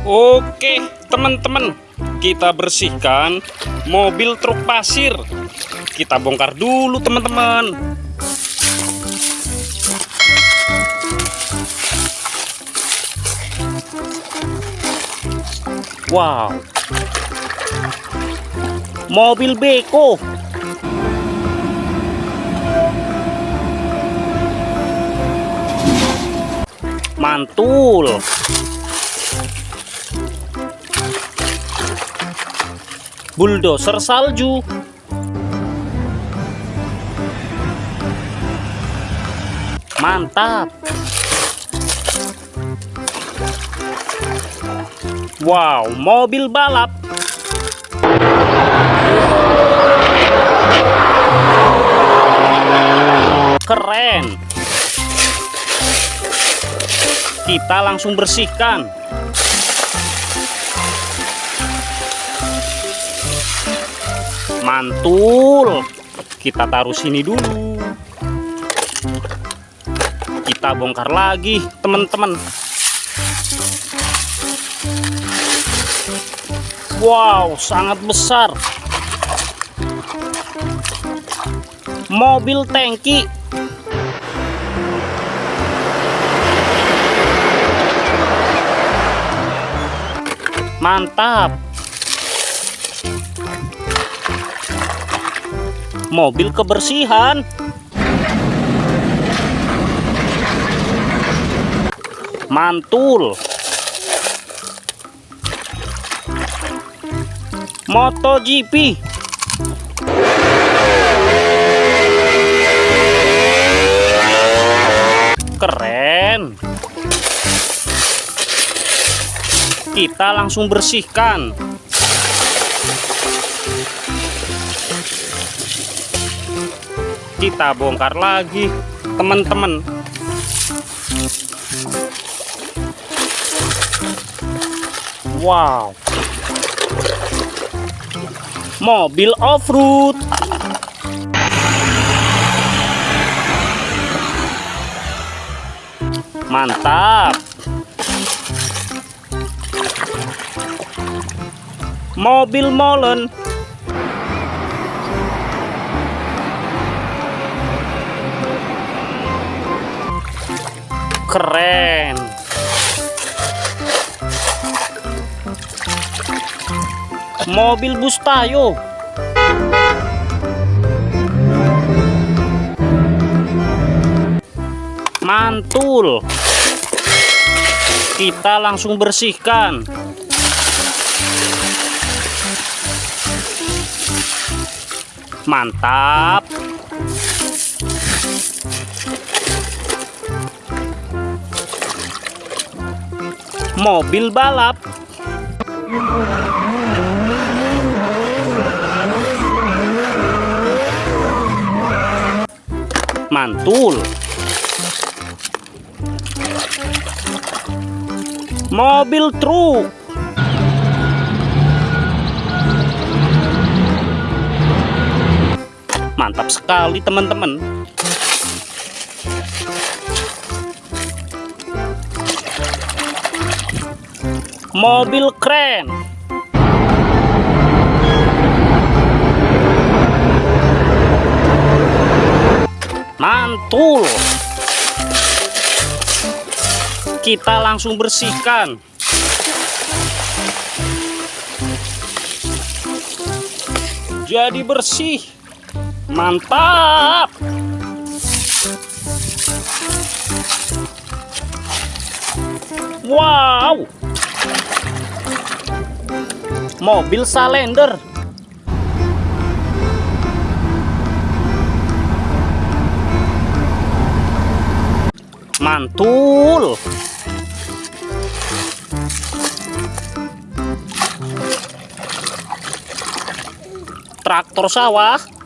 Oke, teman-teman, kita bersihkan mobil truk pasir. Kita bongkar dulu, teman-teman. Wow, mobil beko. Mantul. Bulldozer salju. Mantap. Wow mobil balap. Keren. Kita langsung bersihkan mantul. Kita taruh sini dulu. Kita bongkar lagi teman-teman. Wow sangat besar. Mobil tangki. Mantap mobil kebersihan. Mantul. MotoGP. Keren. Kita langsung bersihkan kita bongkar lagi teman-teman. Wow. Mobil off-road. Mantap. Mobil molen keren. Mobil bus tayo mantul. Kita langsung bersihkan. Mantap mobil balap. Mantul. Mobil truk. Mantap sekali teman-teman mobil keren. Mantul. Kita langsung bersihkan. Jadi bersih. Mantap. Wow mobil salender. Mantul. Traktor sawah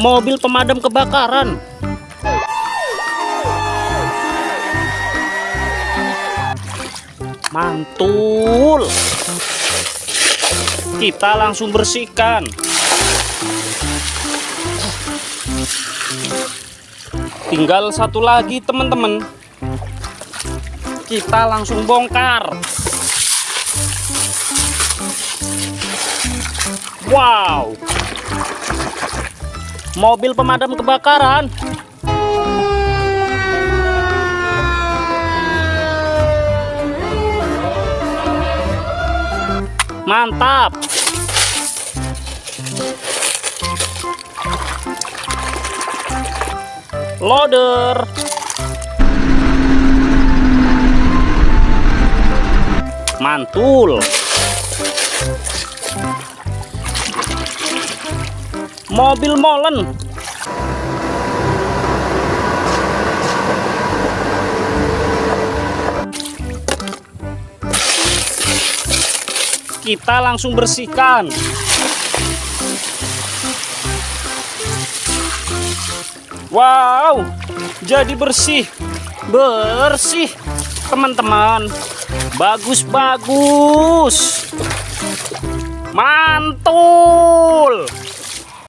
mobil pemadam kebakaran. Mantul. Kita langsung bersihkan. Tinggal satu lagi teman-teman. Kita langsung bongkar. Wow mobil pemadam kebakaran. Mantap. Loader. Mantul mobil molen. Kita langsung bersihkan. Wow jadi bersih. Bersih teman-teman. Bagus bagus mantul